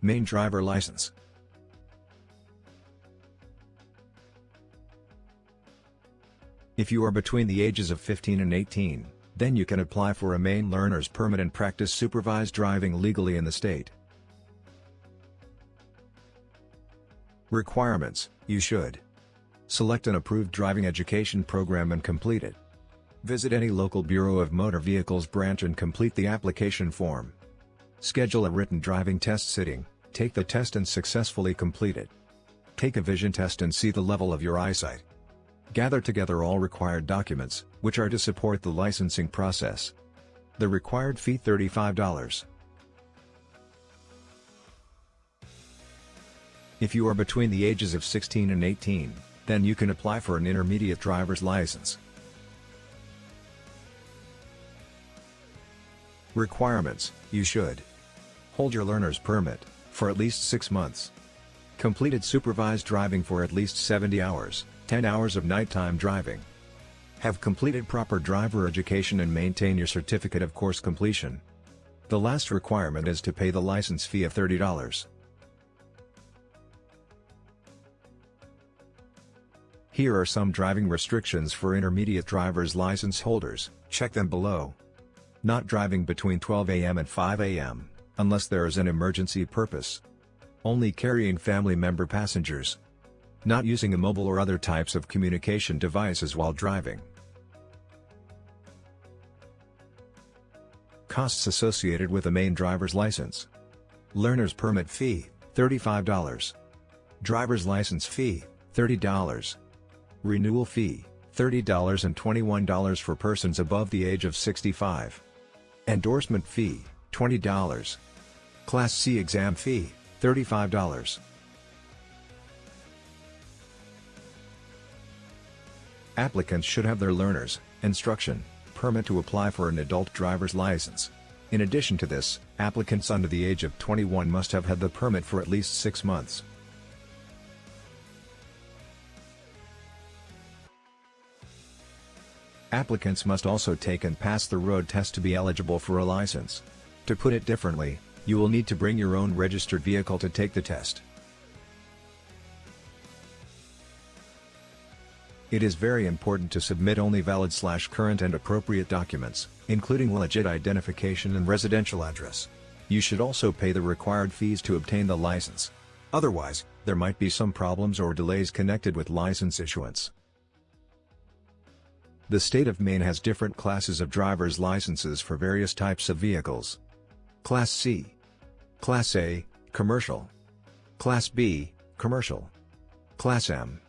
Maine driver license. If you are between the ages of 15 and 18, then you can apply for a Maine learner's permit and practice supervised driving legally in the state. Requirements, you should select an approved driving education program and complete it. Visit any local Bureau of Motor Vehicles branch and complete the application form. Schedule a written driving test sitting, take the test and successfully complete it. Take a vision test and see the level of your eyesight. Gather together all required documents, which are to support the licensing process. The required fee $35. If you are between the ages of 16 and 18, then you can apply for an intermediate driver's license. Requirements, you should hold your learner's permit, for at least 6 months. Completed supervised driving for at least 70 hours, 10 hours of nighttime driving. Have completed proper driver education and maintain your certificate of course completion. The last requirement is to pay the license fee of $30. Here are some driving restrictions for intermediate driver's license holders, check them below. Not driving between 12 a.m. and 5 a.m., unless there is an emergency purpose. Only carrying family member passengers. Not using a mobile or other types of communication devices while driving. Costs associated with a Maine driver's license. Learner's permit fee, $35. Driver's license fee, $30. Renewal fee, $30 and $21 for persons above the age of 65. Endorsement fee, $20. Class C exam fee, $35. Applicants should have their learner's instruction permit to apply for an adult driver's license. In addition to this, applicants under the age of 21 must have had the permit for at least six months. Applicants must also take and pass the road test to be eligible for a license. To put it differently, you will need to bring your own registered vehicle to take the test. It is very important to submit only valid slash current and appropriate documents, including legit identification and residential address. You should also pay the required fees to obtain the license. Otherwise, there might be some problems or delays connected with license issuance. The state of Maine has different classes of driver's licenses for various types of vehicles. Class C. Class A, Commercial. Class B, Commercial. Class M,